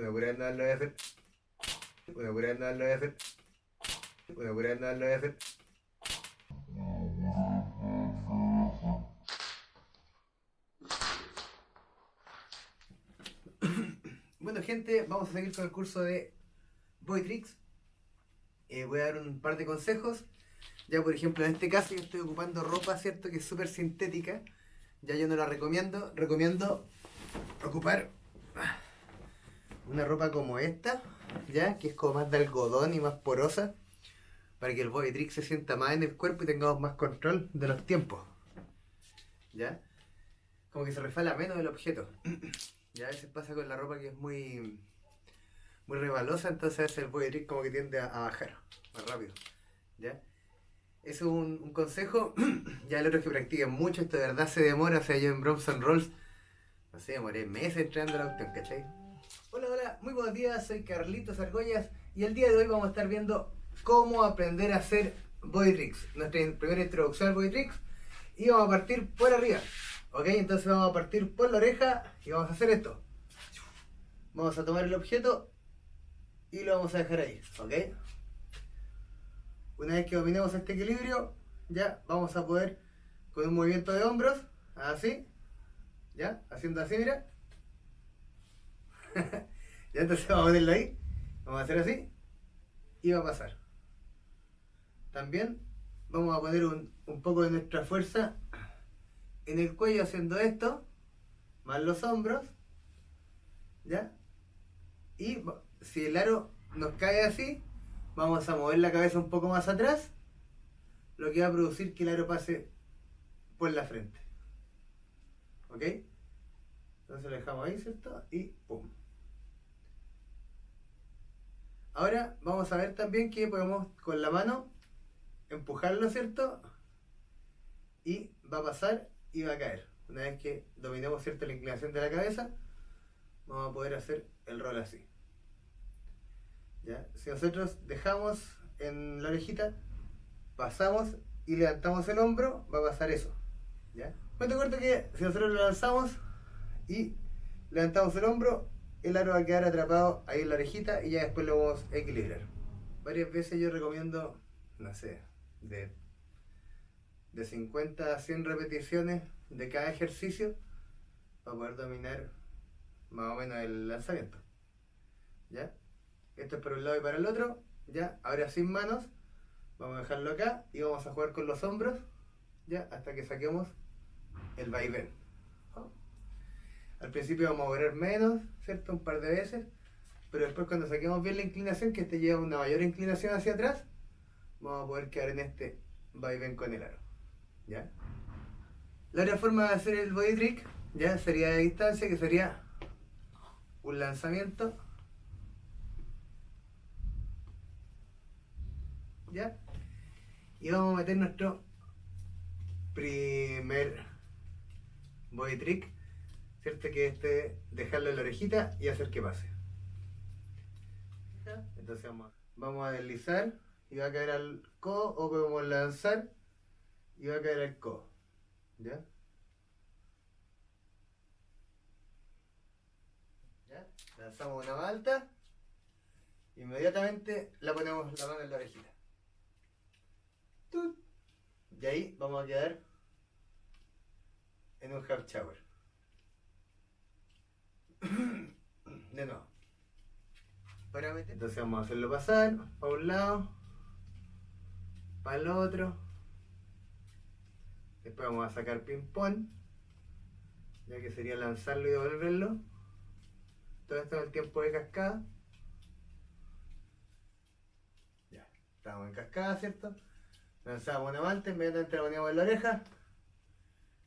Una pura vez no lo voy a hacer. Una pura vez no lo voy a hacer. Una pura vez no lo voy a hacer. Bueno gente, vamos a seguir con el curso de Boy Tricks. Eh, voy a dar un par de consejos. Ya por ejemplo en este caso yo estoy ocupando ropa, ¿cierto? Que es súper sintética. Ya yo no la recomiendo. Recomiendo ocupar una ropa como esta, ¿ya? Que es como más de algodón y más porosa. Para que el Boy Trick se sienta más en el cuerpo y tengamos más control de los tiempos. ¿Ya? Como que se refala menos el objeto. Ya a veces pasa con la ropa que es muy muy rebalosa, entonces a veces el body trick como que tiende a, a bajar más rápido. ¿Ya? Eso es un, consejo. ya el otro es que practiquen mucho, esto de verdad se demora. O sea, yo en Bronson Rolls, no sé, demoré meses entrenando la cuestión, ¿cachai? Hola, hola, muy buenos días, soy Carlitos Argollas y el día de hoy vamos a estar viendo cómo aprender a hacer body tricks. Nuestra primera introducción al body tricks y vamos a partir por arriba. Ok, entonces vamos a partir por la oreja y vamos a hacer esto. Vamos a tomar el objeto y lo vamos a dejar ahí, ¿ok? Una vez que dominemos este equilibrio, ya vamos a poder con un movimiento de hombros, así, ya, haciendo así, mira. ya entonces vamos a ponerlo ahí, vamos a hacer así y va a pasar. También vamos a poner un, poco de nuestra fuerza en el cuello haciendo esto, más los hombros, ¿ya? Y si el aro nos cae así, vamos a mover la cabeza un poco más atrás, lo que va a producir que el aro pase por la frente. ¿Ok? Entonces lo dejamos ahí, ¿cierto? Y ¡pum! Ahora vamos a ver también que podemos con la mano empujarlo, ¿cierto? Y va a pasar y va a caer. Una vez que dominemos cierta la inclinación de la cabeza, vamos a poder hacer el rol así. ¿Ya? Si nosotros dejamos en la orejita, pasamos y levantamos el hombro, va a pasar eso. ¿Ya? Cuento corto que si nosotros lo lanzamos y levantamos el hombro, el aro va a quedar atrapado ahí en la orejita y ya después lo vamos a equilibrar. Varias veces yo recomiendo, no sé, de, de 50 a 100 repeticiones de cada ejercicio para poder dominar más o menos el lanzamiento. ¿Ya? Esto es para un lado y para el otro. ¿Ya? Ahora sin manos. Vamos a dejarlo acá y vamos a jugar con los hombros. ¿Ya? Hasta que saquemos el vaivén. Al principio vamos a mover menos, ¿cierto? Un par de veces. Pero después cuando saquemos bien la inclinación, que este lleva una mayor inclinación hacia atrás, vamos a poder quedar en este vaivén con el aro. ¿Ya? La otra forma de hacer el body trick, ya sería de distancia, que sería un lanzamiento. ¿Ya? Y vamos a meter nuestro primer body trick, ¿cierto? Que este dejarlo en la orejita y hacer que pase. Entonces vamos a, vamos a deslizar y va a caer al codo o podemos lanzar y va a caer al codo. ¿Ya? ¿Ya? Lanzamos una más alta. Inmediatamente la ponemos la mano en la orejita. Tut. Y ahí vamos a quedar en un half shower. De nuevo. Entonces vamos a hacerlo pasar para un lado, para el otro. Después vamos a sacar ping-pong, ya que sería lanzarlo y devolverlo. Todo esto en el tiempo de cascada. Ya, estamos en cascada, ¿cierto? Lanzábamos una manta, inmediatamente la poníamos en la oreja.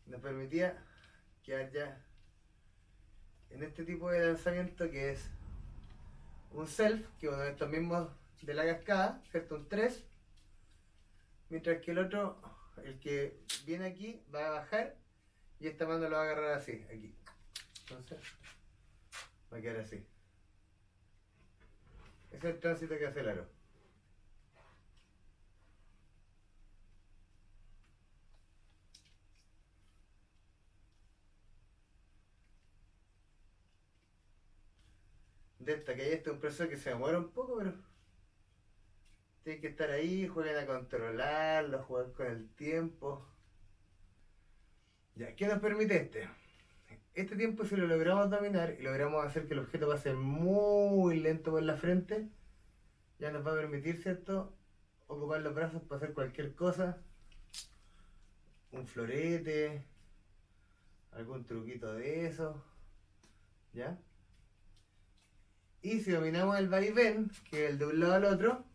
Nos permitía quedar ya en este tipo de lanzamiento que es un self, que uno de estos mismos de la cascada, ¿cierto? Un 3. Mientras que el otro, el que viene aquí, va a bajar y esta mano lo va a agarrar así, aquí. Entonces, va a quedar así. Ese es el tránsito que hace el aro. De esta, que hay este proceso que se demora un poco, pero tiene que estar ahí, jueguen a controlarlo, jugar con el tiempo. Ya, ¿qué nos permite este? Este tiempo si lo logramos dominar y logramos hacer que el objeto pase muy lento por la frente, ya nos va a permitir, ¿cierto? Ocupar los brazos para hacer cualquier cosa. Un florete, algún truquito de eso. ¿Ya? Y si dominamos el vaivén, que es el de un lado al otro,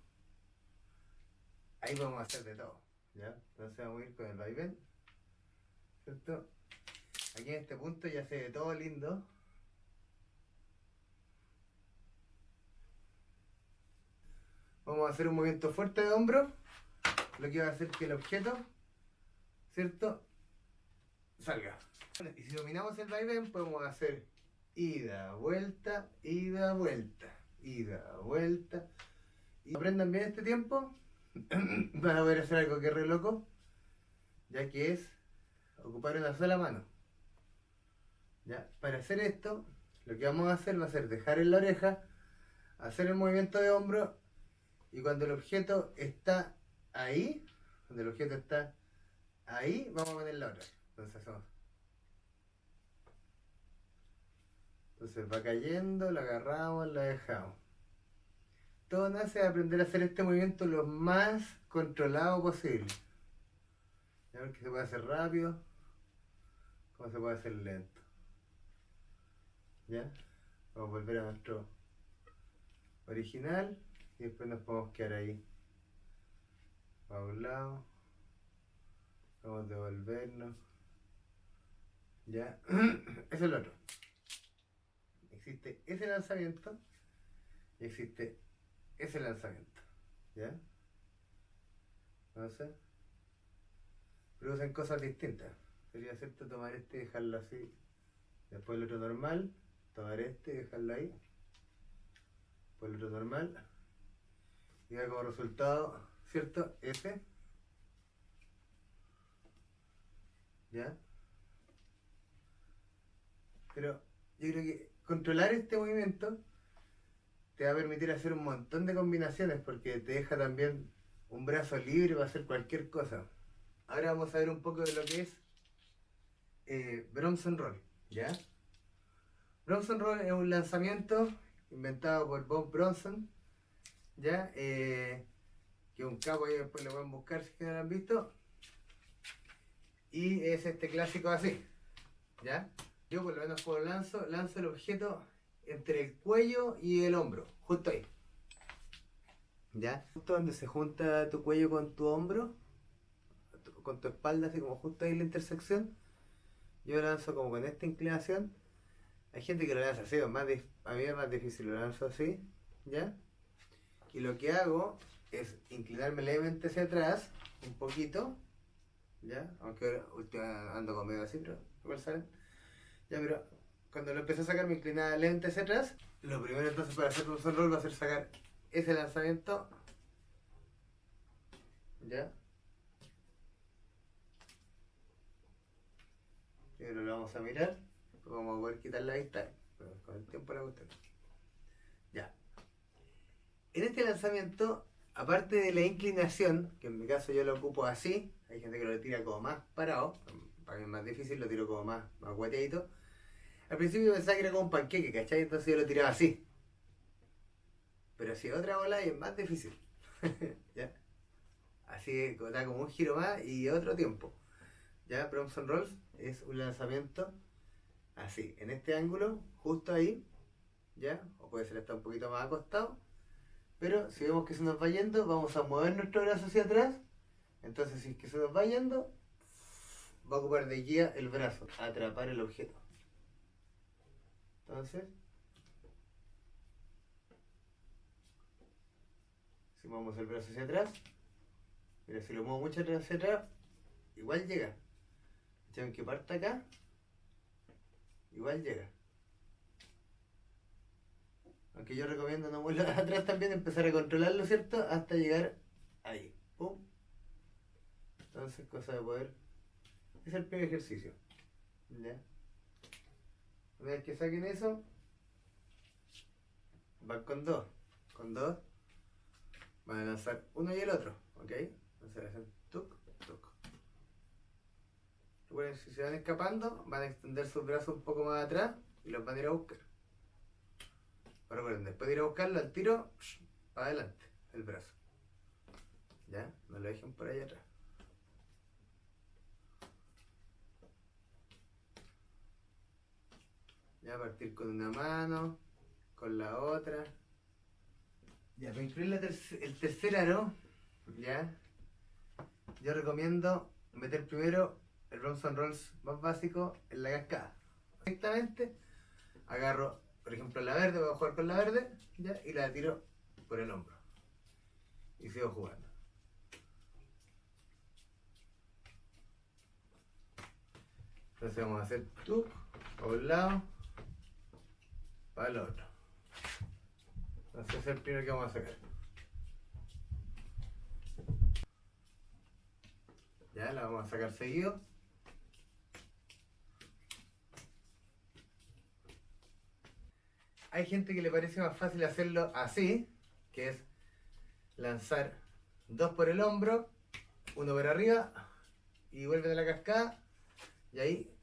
ahí a hacer de todo. ¿Ya? Entonces vamos a ir con el vaivén. ¿Cierto? Aquí en este punto ya se ve todo lindo. Vamos a hacer un movimiento fuerte de hombro, lo que va a hacer que el objeto, ¿cierto? Salga. Y si dominamos el vaivén, podemos hacer ida, vuelta, ida, vuelta, ida, vuelta. Y aprendan bien este tiempo, van a poder hacer algo que es re loco, ya que es ocupar una sola mano. ¿Ya? Para hacer esto, lo que vamos a hacer va a ser dejar en la oreja, hacer el movimiento de hombro y cuando el objeto está ahí, cuando el objeto está ahí, vamos a poner la otra. Entonces. Entonces va cayendo, la agarramos, la dejamos. Todo nace de aprender a hacer este movimiento lo más controlado posible. A ver que se puede hacer rápido, como se puede hacer lento. ¿Ya? Vamos a volver a nuestro original y después nos podemos quedar ahí. A un lado. Vamos a devolvernos. ¿Ya? Eso es lo otro. Existe ese lanzamiento y existe ese lanzamiento. ¿Ya? Entonces, producen cosas distintas. Sería cierto tomar este y dejarlo así. Después el otro normal, tomar este y dejarlo ahí. Después el otro normal. Y da como resultado, ¿cierto? F. ¿Ya? Pero yo creo que controlar este movimiento te va a permitir hacer un montón de combinaciones porque te deja también un brazo libre para hacer cualquier cosa. Ahora vamos a ver un poco de lo que es eh, Bronson Roll, ¿ya? Bronson Roll es un lanzamiento inventado por Bob Bronson, ¿ya? Eh, que un capo ahí después lo pueden buscar si no lo han visto. Y es este clásico así, ¿ya? Yo por lo menos cuando lanzo, lanzo el objeto entre el cuello y el hombro, justo ahí. ¿Ya? Justo donde se junta tu cuello con tu hombro, con tu espalda, así como justo ahí en la intersección. Yo lanzo como con esta inclinación. Hay gente que lo lanza así, más a mí es más difícil, lo lanzo así, ¿ya? Y lo que hago es inclinarme levemente hacia atrás, un poquito, ¿ya? Aunque ahora ando con medio así, pero igual saben. Ya, pero cuando lo empecé a sacar me inclinaba levemente hacia atrás. Lo primero entonces para hacer un roll va a ser sacar ese lanzamiento. ¿Ya? Primero lo vamos a mirar. Vamos a poder quitar la vista. Pero con el tiempo la cuestión. Ya. En este lanzamiento, aparte de la inclinación, que en mi caso yo lo ocupo así, hay gente que lo tira como más parado, para mí es más difícil, lo tiro como más, más guateadito. Al principio pensaba que era como un panqueque, ¿cachai? Entonces yo lo tiraba así. Pero si otra bola es más difícil. ¿Ya? Así da como un giro más y otro tiempo. ¿Ya? Bronson Rolls es un lanzamiento así, en este ángulo, justo ahí. ¿Ya? O puede ser hasta un poquito más acostado. Pero si vemos que se nos va yendo, vamos a mover nuestro brazo hacia atrás. Entonces si es que se nos va yendo, va a ocupar de guía el brazo, atrapar el objeto. Entonces, si movemos el brazo hacia atrás, mira, si lo muevo mucho hacia atrás, igual llega. Aunque parta acá, igual llega. Aunque yo recomiendo no moverlo atrás también, empezar a controlarlo, ¿cierto? Hasta llegar ahí. ¡Pum! Entonces, cosa de poder. Es el primer ejercicio. ¿Ya? Una vez que saquen eso, van con dos. Con dos van a lanzar uno y el otro, ¿ok? Entonces hacen tuk, tuk. Recuerden, si se van escapando, van a extender sus brazos un poco más atrás y los van a ir a buscar. Pero recuerden, después de ir a buscarlo al tiro, para adelante, el brazo. ¿Ya? No lo dejen por ahí atrás. Ya partir con una mano, con la otra. Ya, para incluir la terc- el tercer aro, ya, yo recomiendo meter primero el Bronson Rolls más básico en la cascada. Directamente agarro, por ejemplo, la verde, voy a jugar con la verde, ya, y la tiro por el hombro. Y sigo jugando. Entonces vamos a hacer tú, para un lado, para el otro. Ese es el primero que vamos a sacar. Ya, la vamos a sacar seguido. Hay gente que le parece más fácil hacerlo así, que es lanzar dos por el hombro, uno por arriba y vuelven a la cascada y ahí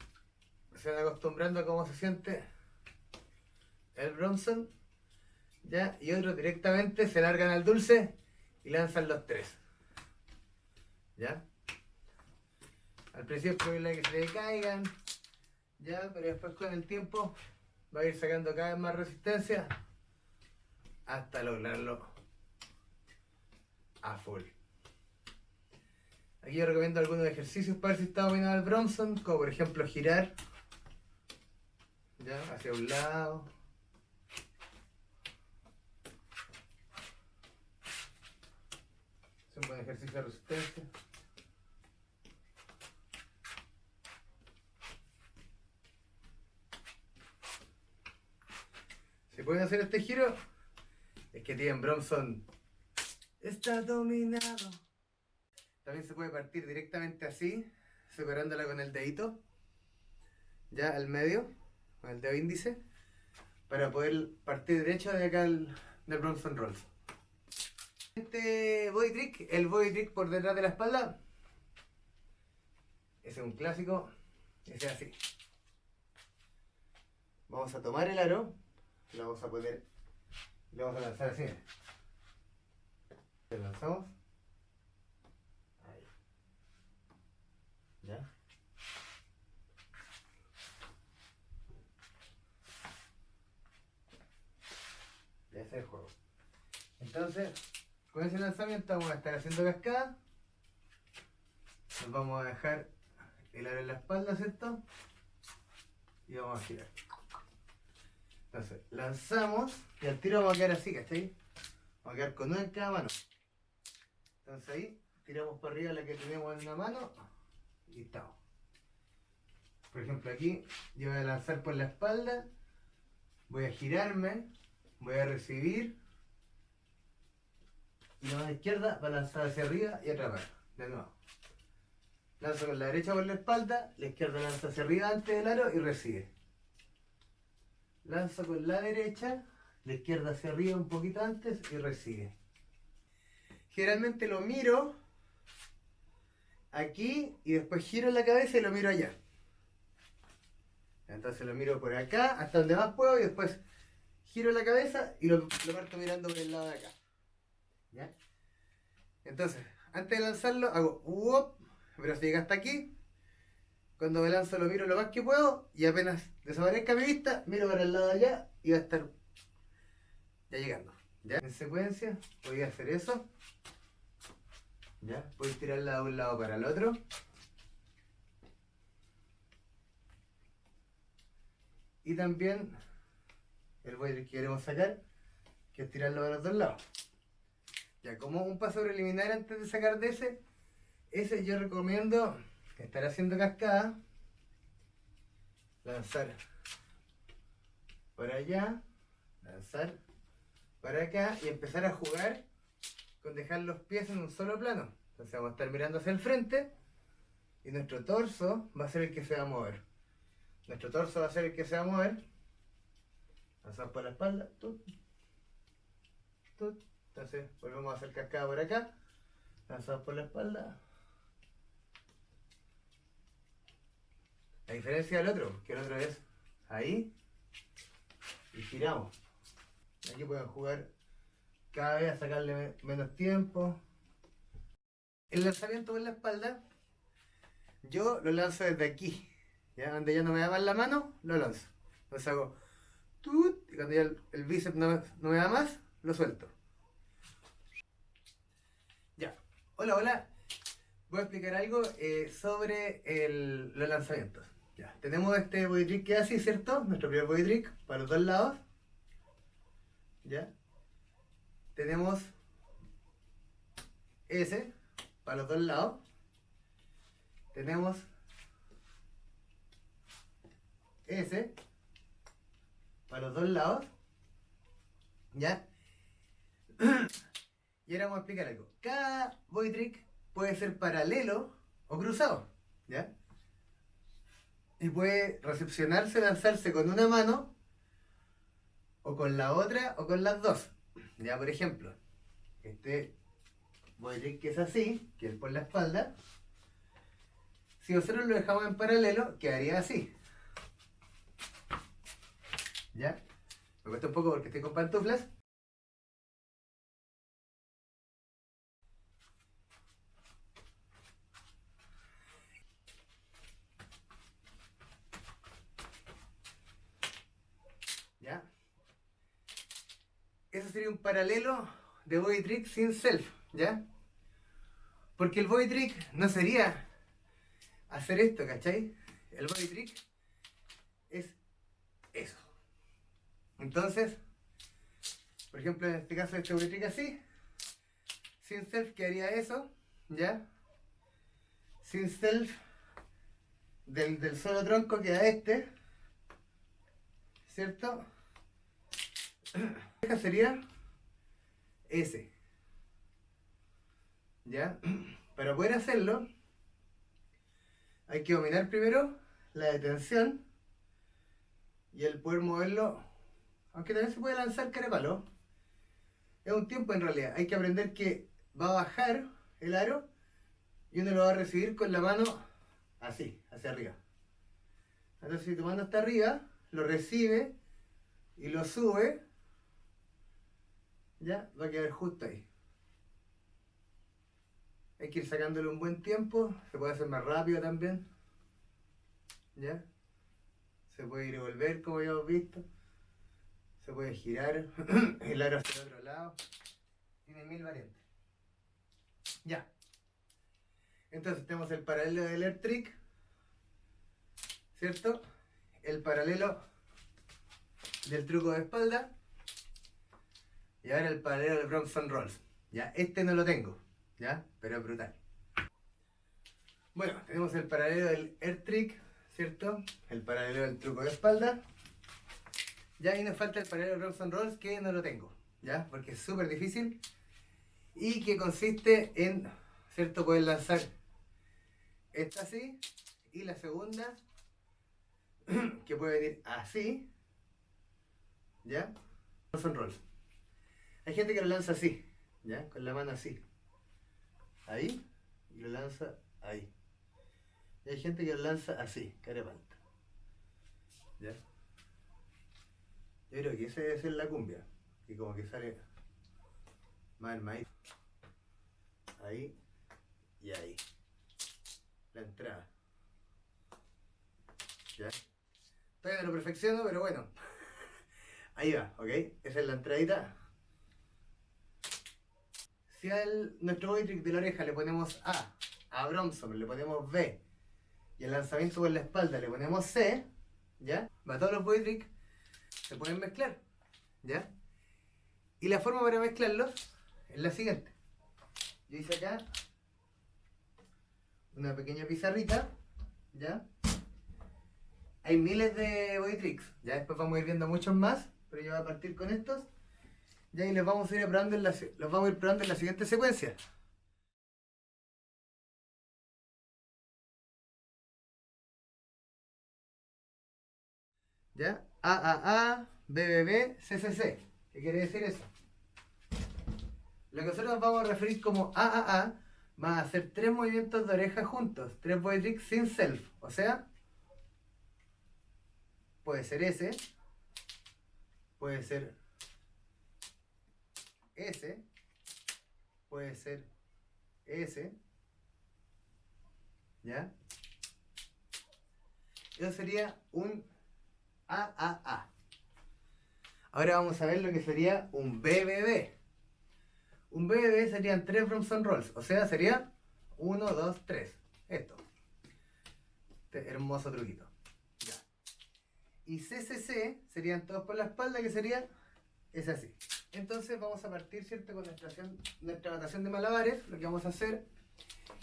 se van acostumbrando a cómo se siente el Bronson ya y otros directamente se largan al dulce y lanzan los tres ya al principio es probable que se le caigan ya pero después con el tiempo va a ir sacando cada vez más resistencia hasta lograrlo a full Aquí yo recomiendo algunos ejercicios para ver si está dominado el Bronson, como por ejemplo girar ya hacia un lado. Es un buen ejercicio de resistencia. Si pueden hacer este giro, es que tienen Bronson. Está dominado. También se puede partir directamente así, separándola con el dedito, ya al medio, con el dedo índice, para poder partir derecho de acá al, del Bronson Rolls. Este body trick, el body trick por detrás de la espalda, ese es un clásico, ese es así. Vamos a tomar el aro, lo vamos a poner, le vamos a lanzar así. Lo lanzamos. Ahí. ¿Ya? Ya es el juego. Entonces, con ese lanzamiento vamos a estar haciendo cascada. Nos vamos a dejar el aro en la espalda, ¿cierto? Y vamos a girar. Entonces, lanzamos y al tiro vamos a quedar así, ¿cachai? Vamos a quedar con una en cada mano. Entonces ahí tiramos para arriba la que tenemos en una mano y estamos. Por ejemplo aquí yo voy a lanzar por la espalda, voy a girarme, voy a recibir y la mano izquierda va a lanzar hacia arriba y atrapar. De nuevo. Lanzo con la derecha por la espalda, la izquierda lanza hacia arriba antes del aro y recibe. Lanzo con la derecha, la izquierda hacia arriba un poquito antes y recibe. Generalmente lo miro aquí y después giro la cabeza y lo miro allá. Entonces lo miro por acá hasta donde más puedo y después giro la cabeza y lo, lo parto mirando por el lado de acá. Entonces, antes de lanzarlo hago pero si llega hasta aquí, cuando me lanzo lo miro lo más que puedo y apenas desaparezca mi vista, miro para el lado de allá y va a estar ya llegando. ¿Ya? En secuencia voy a hacer eso. ¿Ya? Voy a tirarla de un lado para el otro. Y también el boiler que queremos sacar, que es tirarlo de los dos lados. Ya, como un paso preliminar antes de sacar de ese, ese yo recomiendo estar haciendo cascada, lanzar para allá, lanzar para acá y empezar a jugar con dejar los pies en un solo plano. Entonces vamos a estar mirando hacia el frente y nuestro torso va a ser el que se va a mover. Nuestro torso va a ser el que se va a mover. Lanzar por la espalda. tup. Entonces volvemos a hacer cascada por acá. Lanzamos por la espalda. La diferencia del otro, que el otro es ahí y giramos. Aquí pueden jugar cada vez a sacarle menos tiempo. El lanzamiento por la espalda, yo lo lanzo desde aquí. ¿ya? Donde ya no me da más la mano, lo lanzo. Entonces hago tut, y cuando ya el, bíceps no, me da más, lo suelto. Ya. Hola, hola. Voy a explicar algo eh, sobre los lanzamientos. Ya. Tenemos este body trick que así, ¿cierto? Nuestro primer body trick para los dos lados. ¿Ya? Tenemos ese para los dos lados. Tenemos ese para los dos lados. ¿Ya? y ahora vamos a explicar algo. Cada boy trick puede ser paralelo o cruzado. ¿Ya? Y puede recepcionarse, lanzarse con una mano o con la otra o con las dos. Ya, por ejemplo, este decir que es así, que es por la espalda. Si nosotros lo dejamos en paralelo, quedaría así. ¿Ya? Me cuesta un poco porque estoy con pantuflas. eso sería un paralelo de body trick sin self, ¿ya? Porque el body trick no sería hacer esto, ¿cachai? El body trick es eso. Entonces, por ejemplo, en este caso, este body trick así, sin self quedaría eso, ¿ya? Sin self del, del solo tronco queda este, ¿cierto? sería ese. ¿Ya? Para poder hacerlo, hay que dominar primero la detención y el poder moverlo, aunque también se puede lanzar carepalo. Es un tiempo en realidad. Hay que aprender que va a bajar el aro y uno lo va a recibir con la mano así, hacia arriba. Entonces si tu mano está arriba, lo recibe y lo sube ya va a quedar justo ahí. Hay que ir sacándole un buen tiempo, se puede hacer más rápido también. ¿Ya? Se puede ir y volver como ya hemos visto. Se puede girar el aro hacia el otro lado. Tiene mil variantes. Ya. Entonces tenemos el paralelo del air trick. ¿Cierto? El paralelo del truco de espalda. Y ahora el paralelo del Bronson Rolls. ¿ya? Este no lo tengo, ¿ya? Pero es brutal. Bueno, tenemos el paralelo del Air Trick, ¿cierto? El paralelo del truco de espalda. Ya ahí nos falta el paralelo del Bronson Rolls que no lo tengo, ¿ya? Porque es súper difícil. Y que consiste en, ¿cierto? Poder lanzar esta así y la segunda que puede venir así, ¿ya? Bronson Rolls. Hay gente que lo lanza así, ¿ya? Con la mano así. Ahí, y lo lanza ahí. Y hay gente que lo lanza así, carepalta. ¿Ya? Yo creo que esa debe ser la cumbia. Y como que sale más el maíz. Ahí y ahí. La entrada. ¿Ya? Todavía no lo perfecciono, pero bueno. Ahí va, ¿ok? Esa es la entradita si a nuestro body trick de la oreja le ponemos A, a Bromson le ponemos B, y el lanzamiento por la espalda le ponemos C, ¿ya? Va todos los body trick se pueden mezclar, ¿ya? Y la forma para mezclarlos es la siguiente. Yo hice acá una pequeña pizarrita, ¿ya? Hay miles de body tricks, ya después vamos a ir viendo muchos más, pero yo voy a partir con estos. Y ahí los vamos a ir probando en la, vamos a ir probando la siguiente secuencia. ¿Ya? A, A, A, B, B, B, C, C, C. ¿Qué quiere decir eso? Lo que nosotros vamos a referir como AAA va a hacer tres movimientos de oreja juntos, tres body tricks sin self. O sea, puede ser ese, puede ser ese, puede ser ese, ¿ya? Eso sería un AAA. Ahora vamos a ver lo que sería un BBB. Un BBB serían tres Bromson Rolls, o sea, sería 1, 2, 3. Esto. Este hermoso truquito. Ya. Y CCC serían todos por la espalda, que sería es así. Entonces vamos a partir, ¿cierto? Con nuestra, nuestra de malabares. Lo que vamos a hacer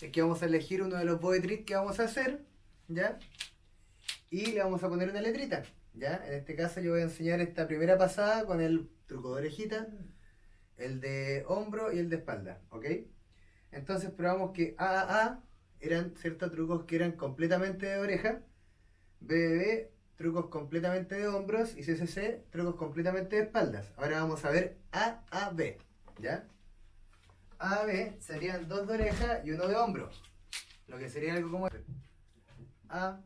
es que vamos a elegir uno de los tricks que vamos a hacer, ¿ya? Y le vamos a poner una letrita, ¿ya? En este caso yo voy a enseñar esta primera pasada con el truco de orejita el de hombro y el de espalda, ¿ok? Entonces probamos que AAA eran ciertos trucos que eran completamente de oreja, BBB trucos completamente de hombros y CCC trucos completamente de espaldas. Ahora vamos a ver AAB, ¿ya? AAB serían dos de oreja y uno de hombro, lo que sería algo como A,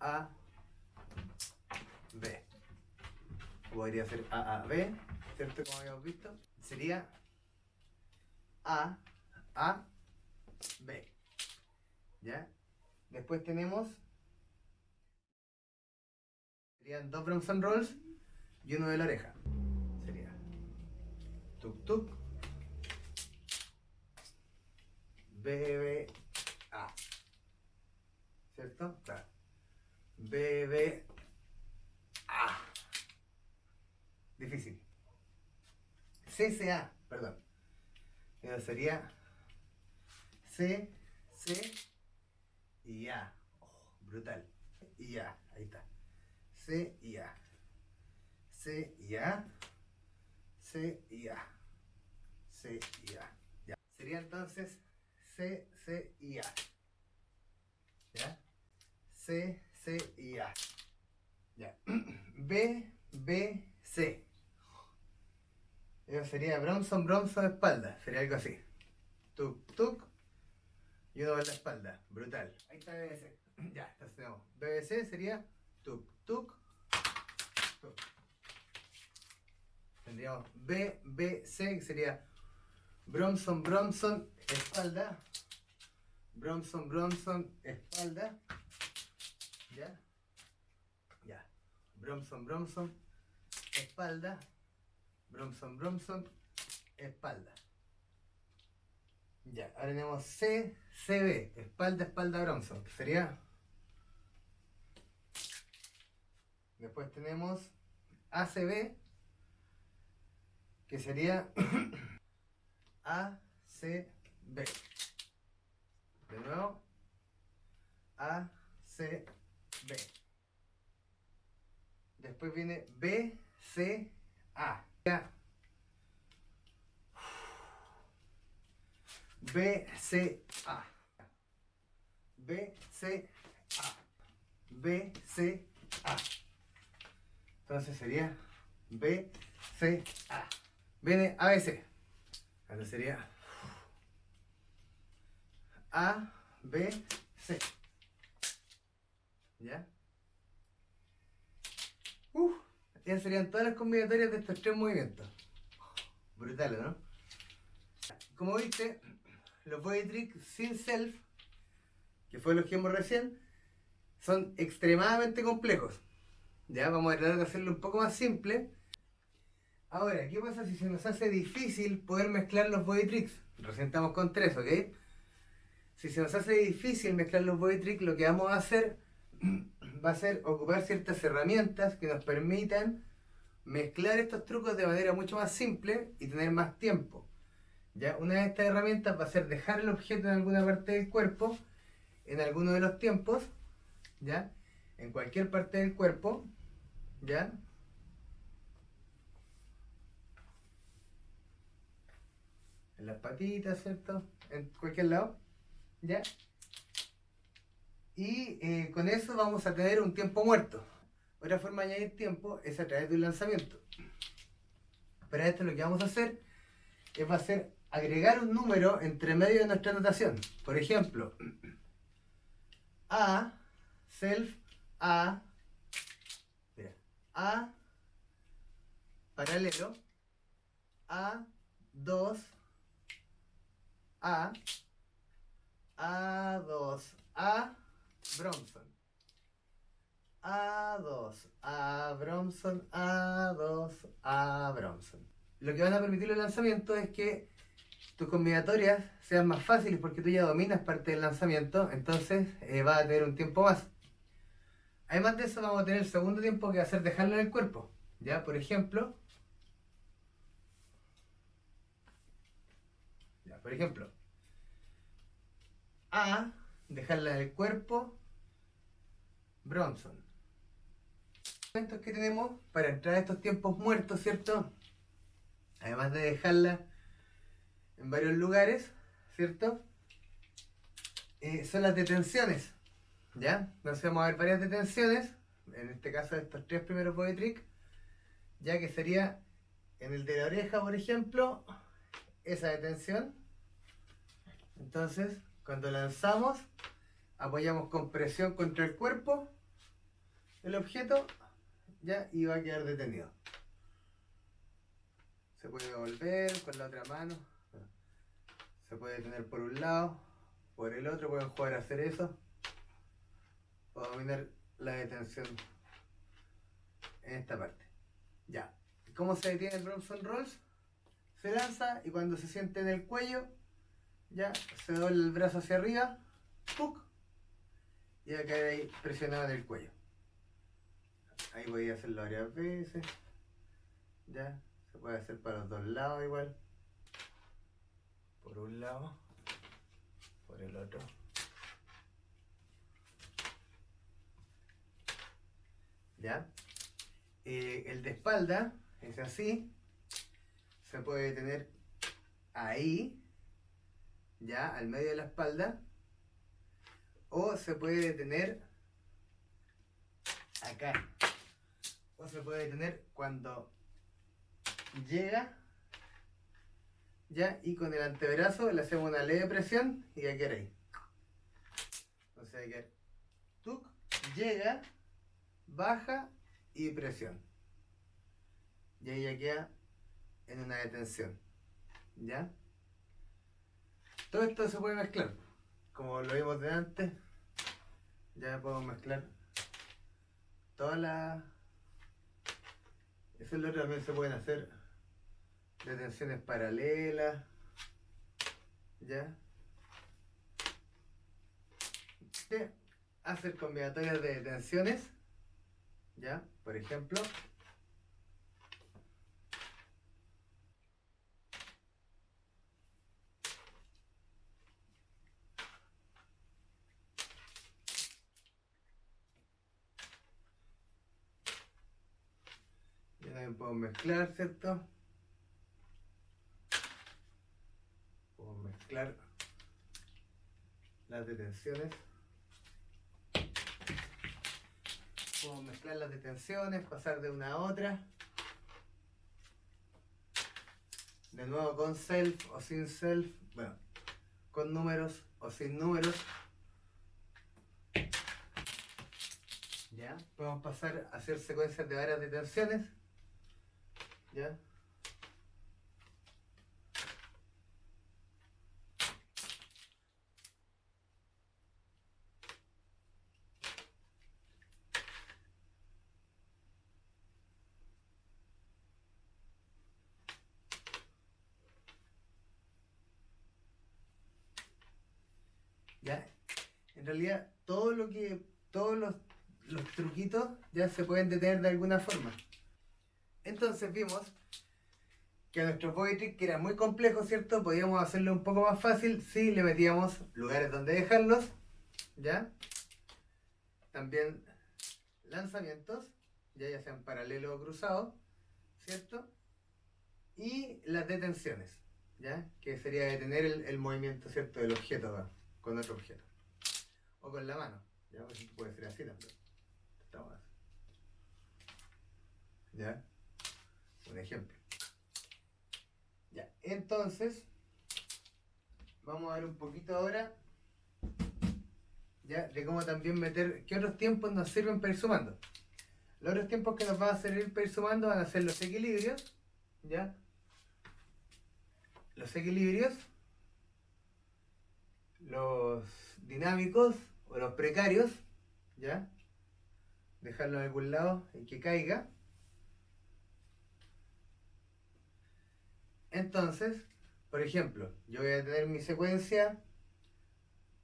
A, B. Podría ser AAB ¿cierto? Como habíamos visto, sería A, A, B. ¿Ya? Después tenemos, serían dos Bronson Rolls y uno de la oreja. Sería tuk tuk, B, B, A. ¿Cierto? Claro. B, B, A. Difícil. CCA, perdón. Eso sería C, C y A. Brutal. Y A, ahí está. C y A. C y A. C y A. C y A. Ya. Sería entonces C, C y A. ¿Ya? C, C y A. Ya. B, B, C. Eso sería Bronson, Bronson, espalda. Sería algo así. Tuk, tuk. Y uno en la espalda. Brutal. Ahí está BBC. Ya, entonces tenemos. BBC sería tuk, tuk, tuk. Tendríamos BBC, que sería Bronson, Bronson, espalda. Bronson, Bronson, espalda. ¿Ya? Ya. Bronson, Bronson, espalda. Bromson, Bromson, espalda. Ya, ahora tenemos C, CB, espalda, espalda, Bromson. Sería. Después tenemos ACB, que sería ACB. De nuevo, ACB. Después viene BCA. B, C, A. Entonces sería B, C, A. Viene A, B, C. Entonces sería A, B, C. ¿Ya? Uf. Ya serían todas las combinatorias de estos tres movimientos. Brutal, ¿no? Como viste, los body tricks sin self, que fue los que hemos recién, son extremadamente complejos. Ya vamos a tratar de hacerlo un poco más simple. Ahora, ¿qué pasa si se nos hace difícil poder mezclar los body tricks? Recién estamos con tres, ¿ok? Si se nos hace difícil mezclar los body tricks, lo que vamos a hacer va a ser ocupar ciertas herramientas que nos permitan mezclar estos trucos de manera mucho más simple y tener más tiempo. ¿ya? Una de estas herramientas va a ser dejar el objeto en alguna parte del cuerpo, en alguno de los tiempos, ¿ya? En cualquier parte del cuerpo, ¿ya? en las patitas, ¿cierto? En cualquier lado, ¿ya? Y eh, con eso vamos a tener un tiempo muerto. Otra forma de añadir tiempo es a través de un lanzamiento. Para esto lo que vamos a hacer es, va agregar un número entre medio de nuestra notación. Por ejemplo, A, self, A, A, paralelo, A, 2, A, A2, A, Bronson. A2, A, Bronson, A2, A, Bronson. Lo que van a permitir los lanzamientos es que tus combinatorias sean más fáciles porque tú ya dominas parte del lanzamiento, entonces eh, va a tener un tiempo más. Además de eso vamos a tener el segundo tiempo que va a dejarlo en el cuerpo. ¿Ya? Por ejemplo, por ejemplo, A, dejarla en el cuerpo, Bronson. Los que tenemos para entrar a estos tiempos muertos, ¿cierto? Además de dejarla en varios lugares, ¿cierto? Eh, son las detenciones, ¿ya? Entonces vamos a ver varias detenciones, en este caso estos tres primeros body trick, ya que sería en el de la oreja, por ejemplo, esa detención. Entonces, cuando lanzamos, apoyamos con presión contra el cuerpo el objeto, ya, y va a quedar detenido. Se puede volver con la otra mano. Se puede tener por un lado, por el otro, pueden jugar a hacer eso. O dominar la detención en esta parte. Ya. ¿Cómo se detiene el Bronson Rolls? Se lanza y cuando se siente en el cuello, ya se dobla el brazo hacia arriba, y va a caer ahí presionado en el cuello. Ahí voy a hacerlo varias veces. Ya, se puede hacer para los dos lados igual. Por un lado, por el otro. ¿Ya? Eh, el de espalda es así. Se puede tener ahí, ya, al medio de la espalda. O se puede detener acá. O se puede detener cuando llega ya y con el antebrazo le hacemos una leve presión y ya ahí. O sea que llega, baja y presión. Y ahí ya queda en una detención. ¿Ya? Todo esto se puede mezclar. Como lo vimos de antes, ya podemos mezclar todas las... Eso es lo que también se pueden hacer detenciones paralelas, ¿ya? hacer combinatorias de detenciones, ¿ya? Por ejemplo, ya también puedo mezclar, ¿cierto? mezclar las detenciones. Puedo mezclar las detenciones, pasar de una a otra. De nuevo con self o sin self. Bueno, con números o sin números. Ya, podemos pasar a hacer secuencias de varias detenciones. Ya. en realidad todo lo que, todos los, truquitos ya se pueden detener de alguna forma. Entonces vimos que a nuestro body que era muy complejo, ¿cierto? Podíamos hacerlo un poco más fácil si le metíamos lugares donde dejarlos, ¿ya? También lanzamientos, ya, ya sean paralelo o cruzado, ¿cierto? Y las detenciones, ¿ya? Que sería detener el, movimiento, ¿cierto? Del objeto con otro objeto o con la mano. ¿ya? Pues puede ser así también. ¿Ya? Un ejemplo. Ya. entonces, vamos a ver un poquito ahora ¿ya? de cómo también meter, qué otros tiempos nos sirven para ir sumando. Los otros tiempos que nos van a servir para ir sumando van a ser los equilibrios, ¿ya? Los equilibrios, los dinámicos o los precarios, ¿ya? Dejarlo en algún lado y que caiga. Entonces, por ejemplo, yo voy a tener mi secuencia,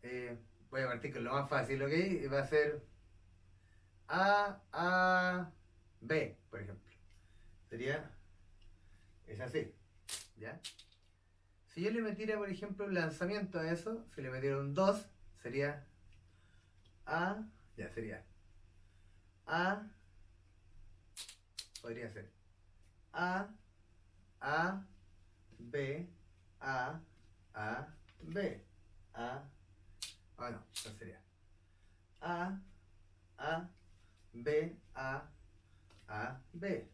eh, voy a partir con lo más fácil, ¿ok? Y va a ser A, A, B, por ejemplo. Sería, es así, ¿ya? Si yo le metiera, por ejemplo, un lanzamiento a eso, si le metiera un 2, sería A, ya sería A, podría ser A, A, B, A, A, B, A, ah no, sería A, A, B, A, A, B.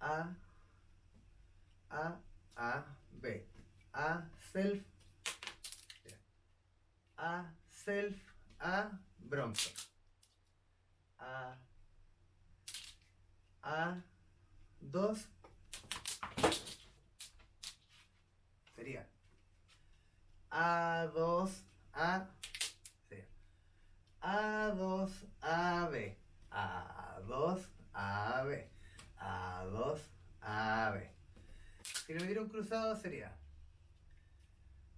A, A, A, B. A, self. A, self, A, Bronson. A, A, 2. Sería A2, A. Sería A2, AB. A2, AB. A2, AB. Si le metiera un cruzado sería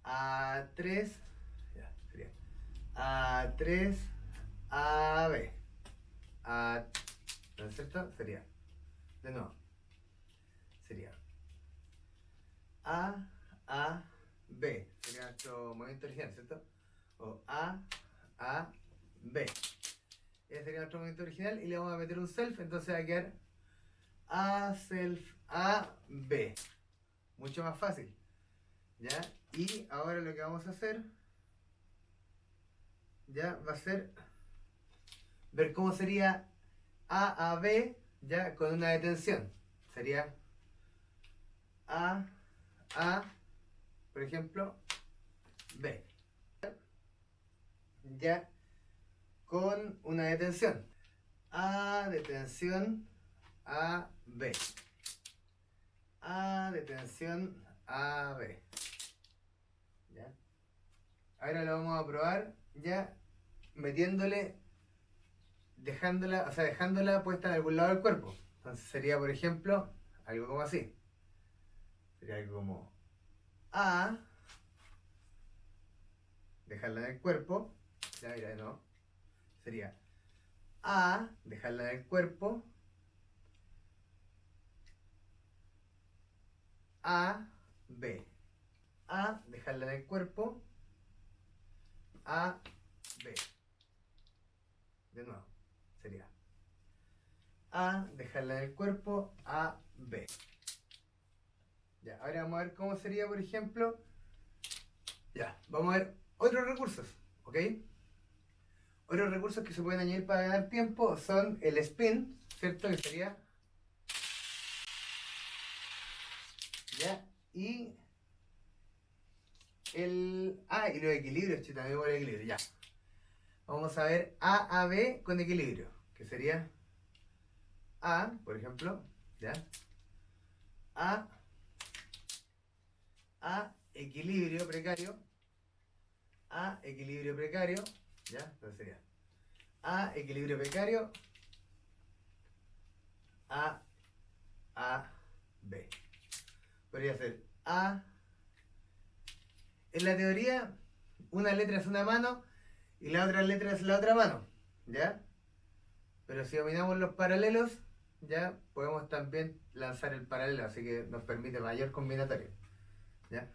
A3, ya, sería A3, AB. A, ¿no es cierto? Sería, de nuevo, sería A, A, B. Sería nuestro movimiento original, ¿cierto? O A, A, B. Ese sería nuestro movimiento original y le vamos a meter un self, entonces va a quedar a self A, B. Mucho más fácil. ¿Ya? Y ahora lo que vamos a hacer ya va a ser ver cómo sería A a B ya con una detención. Sería A A, por ejemplo, B. Ya con una detención. A, detención, A, B. A, detención, A, B. ¿Ya? Ahora lo vamos a probar ya metiéndole, dejándola, o sea, dejándola puesta en algún lado del cuerpo. Entonces sería, por ejemplo, algo como así. Sería algo como A, dejarla en el cuerpo. Ya, mira, no. Sería A, dejarla en el cuerpo. A, B. A, dejarla en el cuerpo. A, B. De nuevo, A, dejarla en el cuerpo, A, B. Ya, ahora vamos a ver cómo sería, por ejemplo. Ya, vamos a ver otros recursos, ¿ok? Otros recursos que se pueden añadir para ganar tiempo son el spin, ¿cierto? Que sería. Ya, y. El. Ah, y los equilibrios, che, también por el equilibrio, ya. Vamos a ver A a B con equilibrio, que sería A, por ejemplo, ¿ya? A, A, equilibrio precario, A, equilibrio precario, ¿ya? Entonces sería A, equilibrio precario, A, A, B. Podría ser A, en la teoría, una letra es una mano y la otra letra es la otra mano, ¿ya? Pero si dominamos los paralelos, ya podemos también lanzar el paralelo, así que nos permite mayor combinatorio, ¿ya?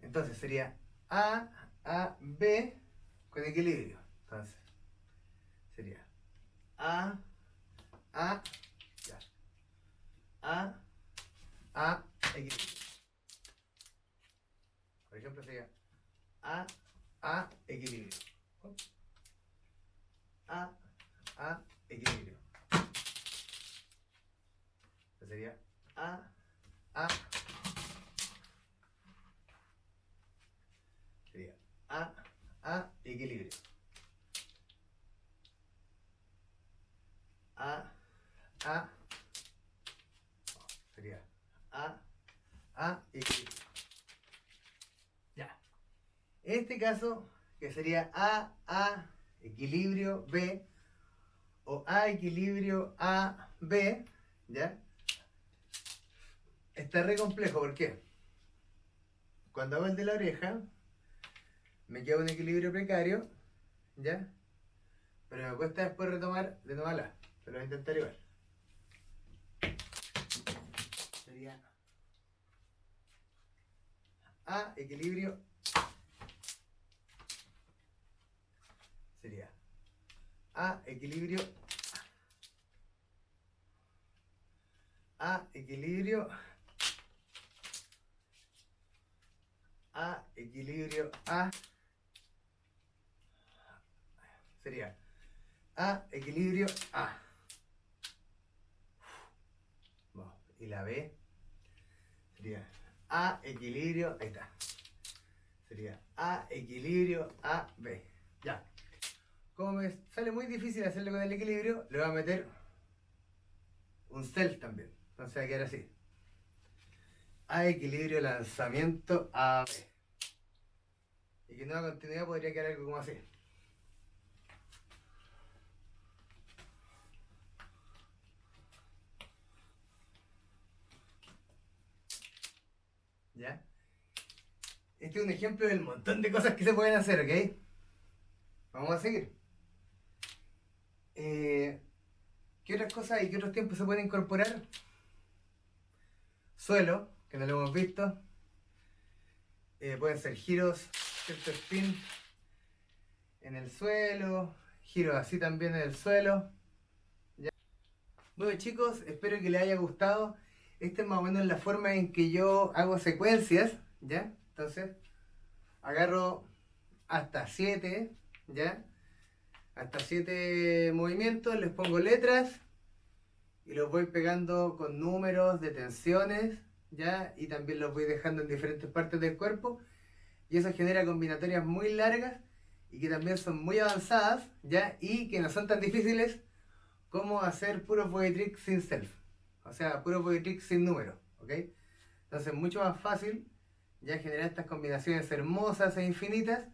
Entonces sería A, A, B con equilibrio. Entonces, sería A, A, ya. A, A, equilibrio. Por ejemplo, sería A, A, equilibrio. A, A, equilibrio sería A, A. Sería A, A, equilibrio. A, A. Sería A, A, equilibrio. Ya. En este caso, que sería A, A, equilibrio, B, o A, equilibrio, A, B, ¿ya? Está re complejo, ¿por qué? Cuando hago el de la oreja, me queda un equilibrio precario, ¿ya? Pero me cuesta después retomar de nuevo la. Pero voy a intentar igual. Sería A, equilibrio. Sería A, equilibrio. A, equilibrio. A, equilibrio, A. Sería A, equilibrio, A. Y la B sería A, equilibrio, ahí está. Sería A, equilibrio, A, B. Ya. Como me sale muy difícil hacerlo con el equilibrio, le voy a meter un self también. Entonces va a quedar así. A equilibrio, lanzamiento, A. Y que nueva continuidad podría quedar algo como así. ¿Ya? Este es un ejemplo del montón de cosas que se pueden hacer, ¿ok? Vamos a seguir. Eh, ¿Qué otras cosas y qué otros tiempos se pueden incorporar? Suelo, que no lo hemos visto. Eh, pueden ser giros, cierto spin en el suelo, giros así también en el suelo. Bueno chicos, espero que les haya gustado. Esta es más o menos la forma en que yo hago secuencias, ¿ya? Entonces, agarro hasta 7, ¿ya? Hasta 7 movimientos, les pongo letras y los voy pegando con números de tensiones, ¿ya? Y también los voy dejando en diferentes partes del cuerpo y eso genera combinatorias muy largas y que también son muy avanzadas, ¿ya? Y que no son tan difíciles como hacer puros body tricks sin self. O sea, puro body trick sin número, ¿ok? Entonces, mucho más fácil ya generar estas combinaciones hermosas e infinitas,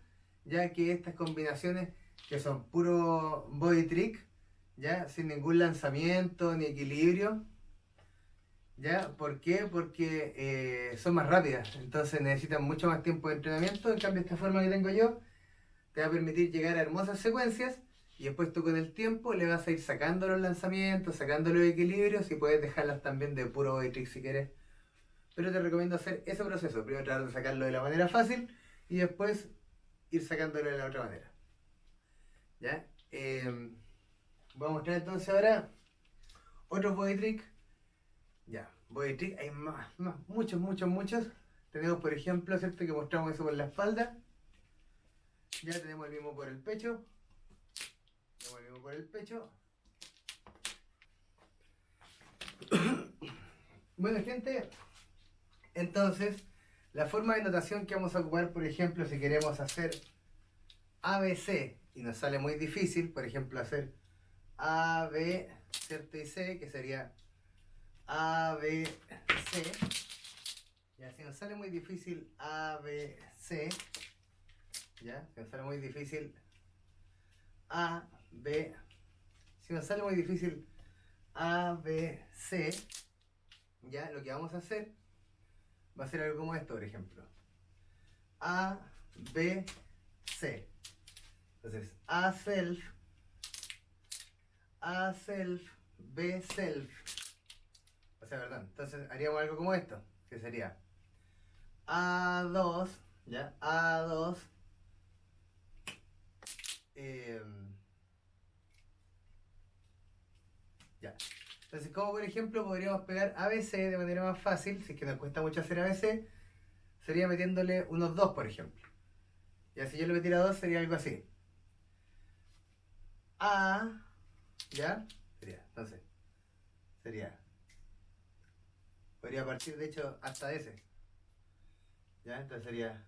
ya que estas combinaciones que son puro body trick, ya sin ningún lanzamiento ni equilibrio, ¿ya? ¿Por qué? Porque eh, son más rápidas, entonces necesitan mucho más tiempo de entrenamiento, en cambio esta forma que tengo yo te va a permitir llegar a hermosas secuencias y después tú con el tiempo le vas a ir sacando los lanzamientos, sacando los equilibrios y puedes dejarlas también de puro body trick si quieres. Pero te recomiendo hacer ese proceso. Primero tratar de sacarlo de la manera fácil y después ir sacándolo de la otra manera. ¿Ya? Eh, voy a mostrar entonces ahora otros body trick. Ya, body trick hay más, más, muchos, muchos, muchos. Tenemos por ejemplo, ¿cierto? Que mostramos eso por la espalda. Ya tenemos el mismo por el pecho volvemos por el pecho. bueno, gente, entonces, la forma de notación que vamos a ocupar, por ejemplo, si queremos hacer ABC y nos sale muy difícil, por ejemplo, hacer AB, ¿cierto? Y C, que sería ABC. Ya, si nos sale muy difícil ABC, ya, si nos sale muy difícil A, B. Si nos sale muy difícil A, B, C, ya lo que vamos a hacer va a ser algo como esto, por ejemplo. A, B, C. Entonces, A self, A self, B self. Sea, perdón. Entonces haríamos algo como esto, que sería A2, ¿ya? A2. Eh, Ya. Entonces, como por ejemplo podríamos pegar ABC de manera más fácil, si es que nos cuesta mucho hacer ABC, sería metiéndole unos 2, por ejemplo. Y si yo le metiera 2 sería algo así. A, ¿ya? Sería, entonces, sería, podría partir de hecho hasta ese. ¿Ya? Entonces sería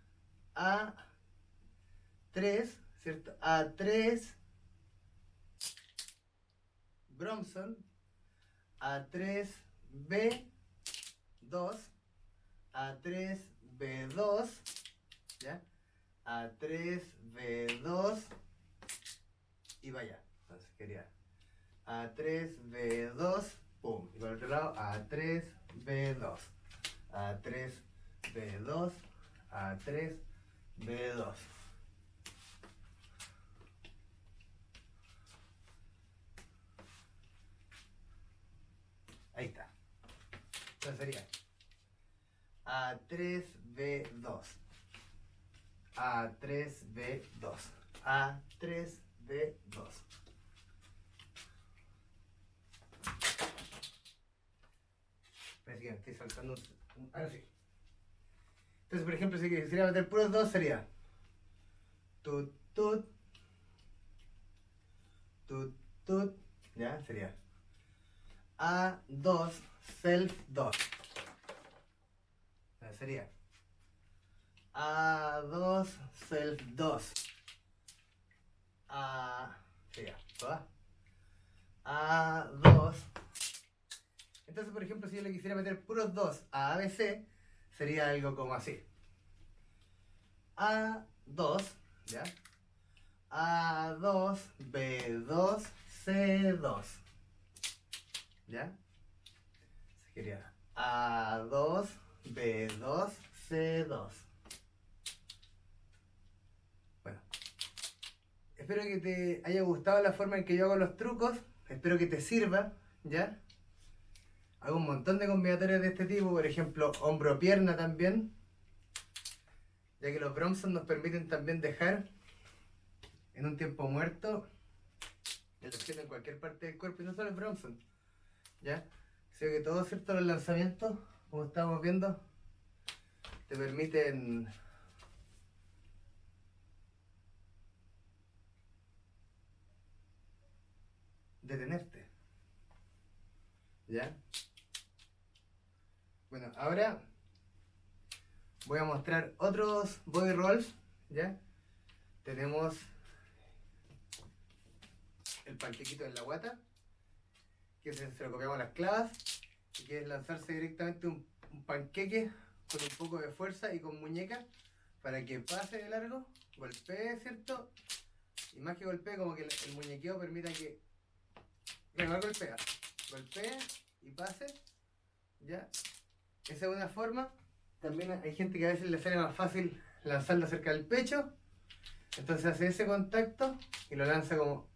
A3, ¿cierto? A3, Bromson, A3B2, A3B2, ¿ya? A3B2 y vaya. Entonces quería A3B2, pum. Y por otro lado B2, A3, B2, A3, B2. Ahí está. Entonces sería A3, B2. A3, B2. A3, B2. Parece que estoy saltando. Ahora sí. Entonces, por ejemplo, si quisiera meter puros dos, sería. Tut, tut. Tut, tut. Ya, sería. A, dos, self, dos. Ya, sería. A, dos, self, dos. A, sería. ¿Va? A, dos, self, dos entonces por ejemplo si yo le quisiera meter puros 2 a ABC sería algo como así A2 ¿ya? A2 B2 C2 ¿ya? Sería A2 B2 C2 bueno espero que te haya gustado la forma en que yo hago los trucos espero que te sirva ¿ya? Hago un montón de combinatorios de este tipo por ejemplo hombro-pierna también ya que los Bromson nos permiten también dejar en un tiempo muerto el objeto en cualquier parte del cuerpo y no solo el Bromson ¿ya? Sé que todos cierto los lanzamientos como estamos viendo te permiten detenerte ¿ya? Bueno, ahora voy a mostrar otros body rolls, ¿ya? Tenemos el panquequito en la guata, que se, lo copiamos las clavas, y que es lanzarse directamente un, panqueque con un poco de fuerza y con muñeca, para que pase de largo, golpee, ¿cierto? Y más que golpee, como que el, muñequeo permita que... Bueno, golpea, golpee y pase, ¿ya? Esa es una forma también hay gente que a veces le sale más fácil lanzarlo cerca del pecho. Entonces hace ese contacto y lo lanza como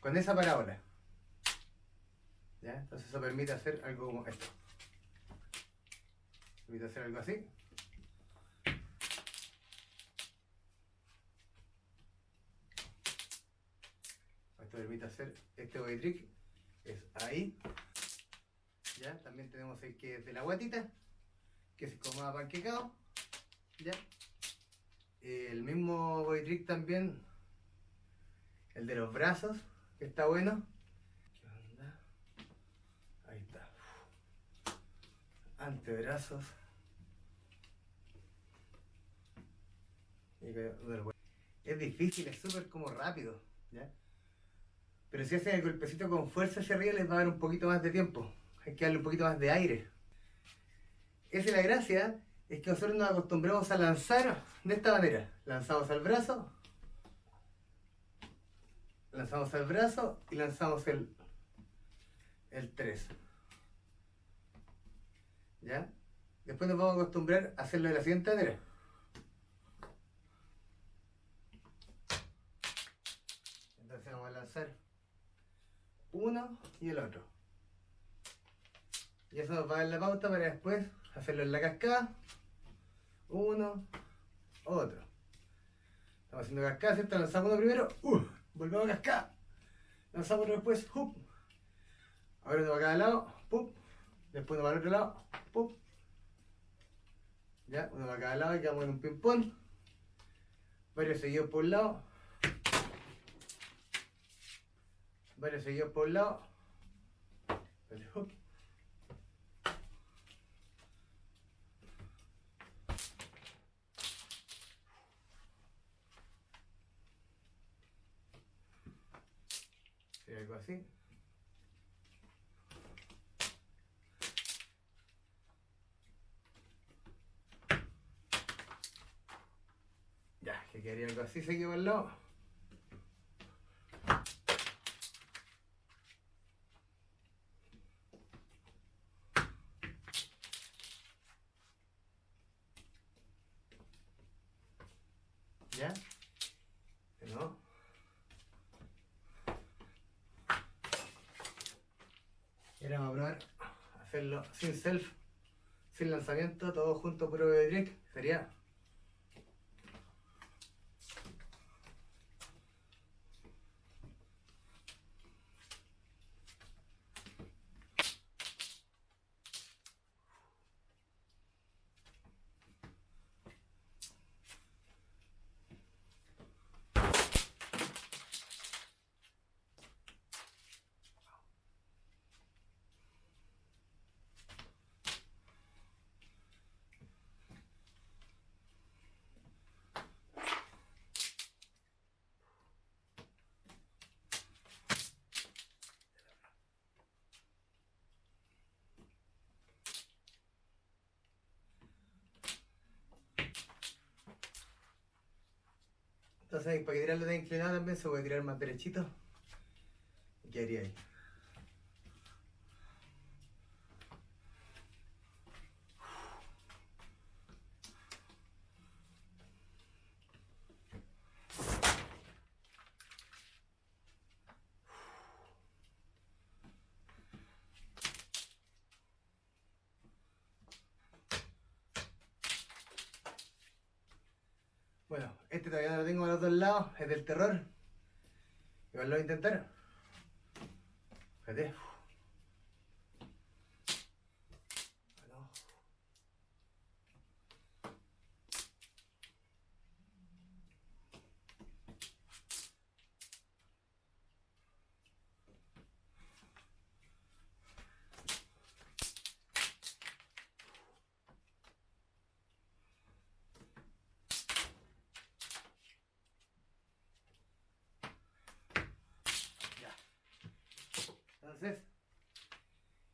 con esa parábola. ¿Ya? Entonces eso permite hacer algo como esto. Permite hacer algo así. Esto permite hacer este body trick. Es ahí. También tenemos el que es de la guatita que se coma panquecado. ¿Ya? El mismo body trick también. El de los brazos, que está bueno. ¿Qué onda? Ahí está. Antebrazos. Es difícil, es súper como rápido. ¿ya? Pero si hacen el golpecito con fuerza hacia arriba les va a dar un poquito más de tiempo. Hay que darle un poquito más de aire. Esa es la gracia, es que nosotros nos acostumbramos a lanzar de esta manera. Lanzamos al brazo, lanzamos al brazo y lanzamos el, el 3. ¿Ya? Después nos vamos a acostumbrar a hacerlo de la siguiente manera. Entonces vamos a lanzar uno y el otro. Y eso nos va dar la pauta para después hacerlo en la cascada. Uno, otro. Estamos haciendo cascada, ¿cierto? Lanzamos uno primero, uh, volvemos a cascada. Lanzamos uno después, ¡hup! Ahora uno para cada lado. Después uno para el otro lado. Ya, uno para cada lado y quedamos en un ping-pong. Varios seguidos por un lado. Varios seguidos por un lado. Ya, que quería algo así, se quedó. A probar hacerlo sin self, sin lanzamiento, todo junto puro de trick. Sería Entonces, para que tirarlo de inclinado también se puede tirar más derechito. Y quedaría ahí. Bueno, este todavía no lo tengo a los dos lados, es del terror. Igual lo voy a intentar. Fíjate. Bueno. Entonces,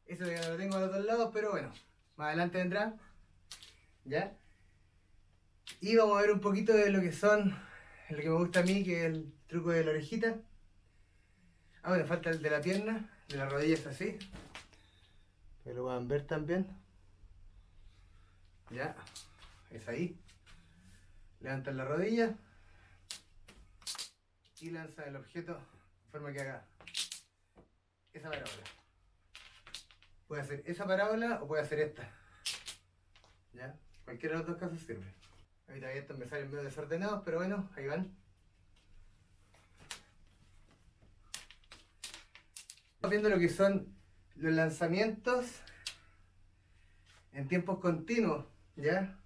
eso ya lo tengo a los dos lados, pero bueno, más adelante vendrá. ¿Ya? Y vamos a ver un poquito de lo que son, lo que me gusta a mí, que es el truco de la orejita. Ah, bueno, falta el de la pierna, de la rodilla es así. Que lo van a ver también. Ya, es ahí. Levantan la rodilla y lanza el objeto de forma que haga esa parábola. Puede hacer esa parábola o puede hacer esta. ¿Ya? Cualquiera de los dos casos sirve. Ahorita estos me salen medio desordenados, pero bueno, ahí van. Estamos viendo lo que son los lanzamientos en tiempos continuos, ¿ya?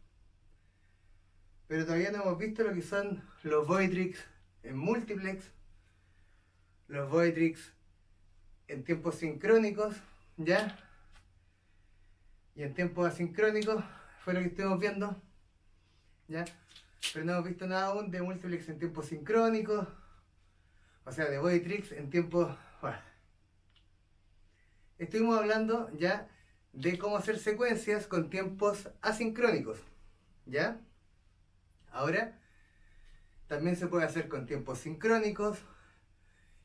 Pero todavía no hemos visto lo que son los Voidrix en multiplex, los Voidrix en tiempos sincrónicos, ¿ya? Y en tiempos asincrónicos fue lo que estuvimos viendo, ¿ya? Pero no hemos visto nada aún de multiplex en tiempos sincrónicos, o sea, de Voidrix en tiempos... Bueno. Estuvimos hablando ya de cómo hacer secuencias con tiempos asincrónicos, ¿ya? Ahora, también se puede hacer con tiempos sincrónicos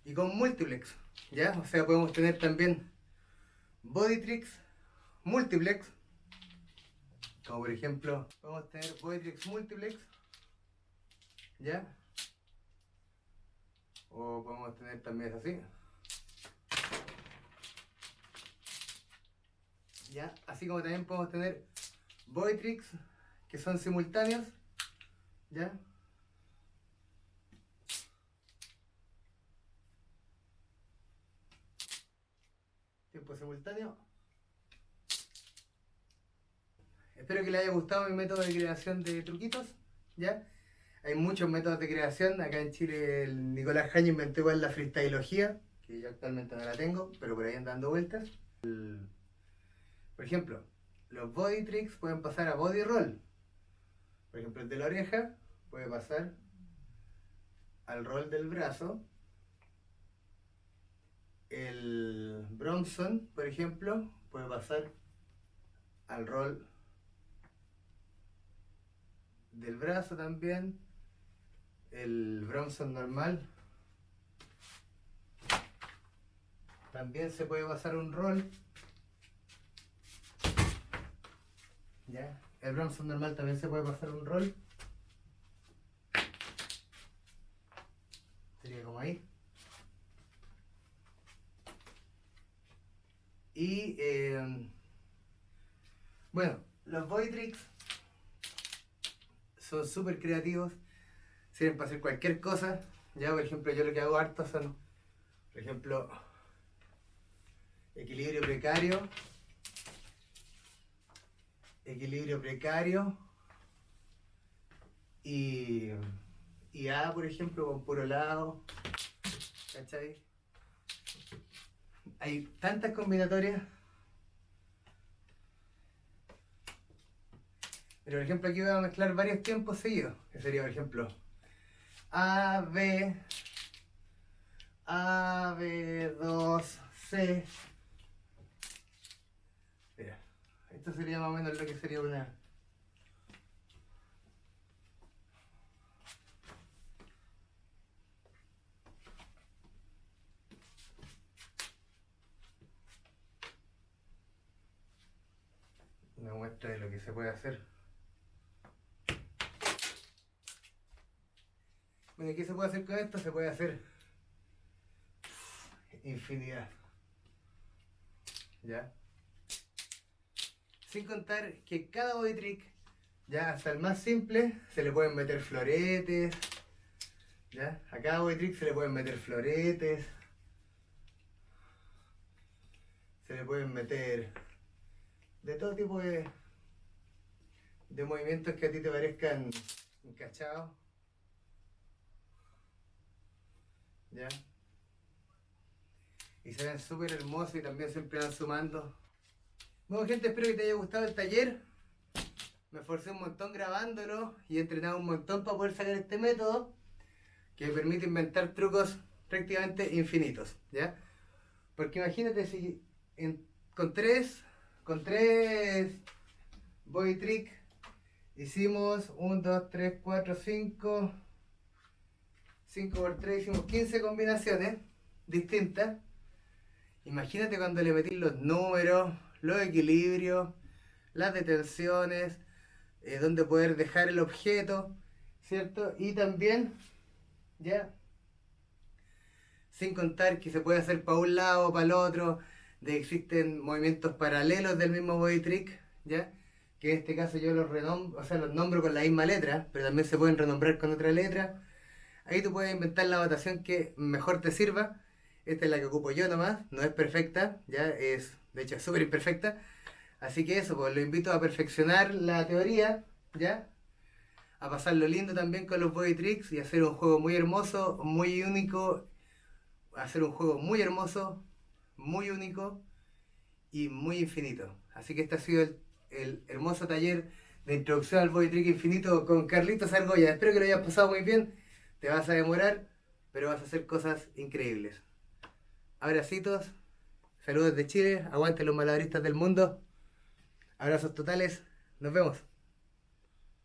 y con multiplex, ¿ya? O sea, podemos tener también bodytrix multiplex, como por ejemplo, podemos tener bodytrix multiplex, ¿ya? O podemos tener también así. ¿Ya? Así como también podemos tener bodytrix que son simultáneos, ¿ya? Tiempo Espero que les haya gustado mi método de creación de truquitos, ¿ya? Hay muchos métodos de creación. Acá en Chile el Nicolás Jaño inventó igual la freestyleología, que yo actualmente no la tengo, pero por ahí andan vueltas. El- por ejemplo, los body tricks pueden pasar a body roll. Por ejemplo, el de la oreja puede pasar al roll del brazo. El Bronson, por ejemplo, puede pasar al roll del brazo también. el Bronson normal. También se puede pasar un rol. ¿Ya? El Bronson normal también se puede pasar un rol. Sería como ahí. Y eh, bueno, los Voidrix son súper creativos, sirven para hacer cualquier cosa. Ya, por ejemplo, yo lo que hago harto son, por ejemplo, equilibrio precario, equilibrio precario y, y A, por ejemplo, con puro lado. ¿Cachai? Hay tantas combinatorias. Pero por ejemplo aquí voy a mezclar varios tiempos seguidos. Que sería por ejemplo A, B, A, B, 2, C. Mira, esto sería más o menos lo que sería una... Una muestra de lo que se puede hacer. Bueno, ¿qué se puede hacer con esto? Se puede hacer infinidad. ¿Ya? Sin contar que cada body trick, ya hasta el más simple, se le pueden meter floretes. ¿Ya? A cada body trick se le pueden meter floretes. Se le pueden meter de todo tipo de, de movimientos que a ti te parezcan encachados. ¿Ya? Y se ven súper hermosos y también siempre van sumando. Bueno gente, espero que te haya gustado el taller. Me esforcé un montón grabándolo y he entrenado un montón para poder sacar este método que permite inventar trucos prácticamente infinitos, ¿ya? Porque imagínate si con tres, con tres body trick hicimos 1, 2, 3, 4, 5, 5 por 3 hicimos 15 combinaciones distintas. Imagínate cuando le metís los números, los equilibrios, las detenciones, eh, donde poder dejar el objeto, ¿cierto? Y también, ya, sin contar que se puede hacer para un lado para el otro, de existen movimientos paralelos del mismo body trick, ¿ya? Que en este caso yo los renombro, o sea, los nombro con la misma letra, pero también se pueden renombrar con otra letra. Ahí tú puedes inventar la votación que mejor te sirva. Esta es la que ocupo yo nomás, no es perfecta, ya es, de hecho, súper imperfecta. Así que eso, pues lo invito a perfeccionar la teoría, ¿ya? A pasarlo lindo también con los body tricks y hacer un juego muy hermoso, muy único. Hacer un juego muy hermoso, muy único y muy infinito. Así que este ha sido el, hermoso taller de introducción al body trick infinito con Carlitos Argolla. Espero que lo hayas pasado muy bien. Te vas a demorar, pero vas a hacer cosas increíbles. Abracitos, saludos de Chile, aguante los malabaristas del mundo. Abrazos totales, nos vemos.